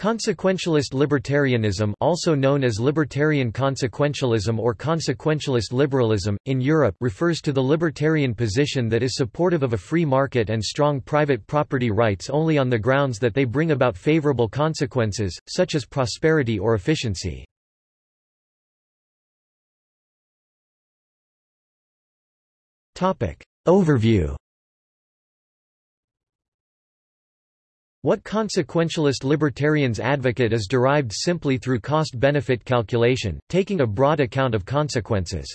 Consequentialist libertarianism also known as libertarian consequentialism or consequentialist liberalism, in Europe refers to the libertarian position that is supportive of a free market and strong private property rights only on the grounds that they bring about favorable consequences, such as prosperity or efficiency. Overview What consequentialist libertarians advocate is derived simply through cost-benefit calculation, taking a broad account of consequences.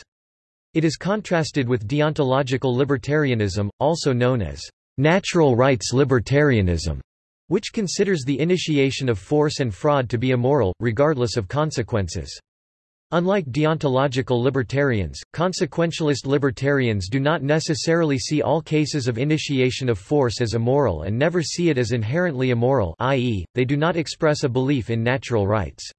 It is contrasted with deontological libertarianism, also known as natural rights libertarianism, which considers the initiation of force and fraud to be immoral, regardless of consequences. Unlike deontological libertarians, consequentialist libertarians do not necessarily see all cases of initiation of force as immoral and never see it as inherently immoral i.e., they do not express a belief in natural rights.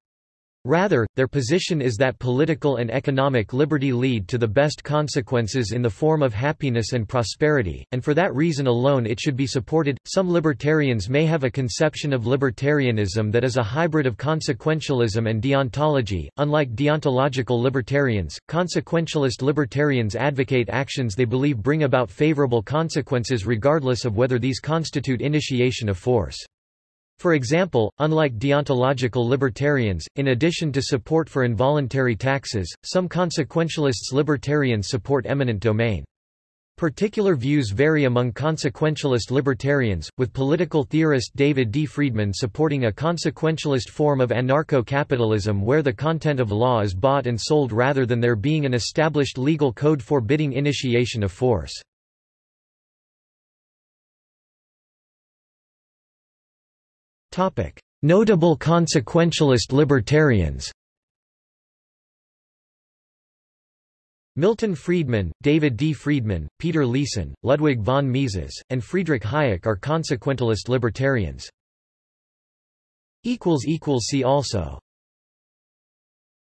Rather, their position is that political and economic liberty lead to the best consequences in the form of happiness and prosperity, and for that reason alone it should be supported. Some libertarians may have a conception of libertarianism that is a hybrid of consequentialism and deontology. Unlike deontological libertarians, consequentialist libertarians advocate actions they believe bring about favorable consequences regardless of whether these constitute initiation of force. For example, unlike deontological libertarians, in addition to support for involuntary taxes, some consequentialists libertarians support eminent domain. Particular views vary among consequentialist libertarians, with political theorist David D. Friedman supporting a consequentialist form of anarcho-capitalism where the content of law is bought and sold rather than there being an established legal code forbidding initiation of force. Notable consequentialist libertarians Milton Friedman, David D. Friedman, Peter Leeson, Ludwig von Mises, and Friedrich Hayek are consequentialist libertarians. See also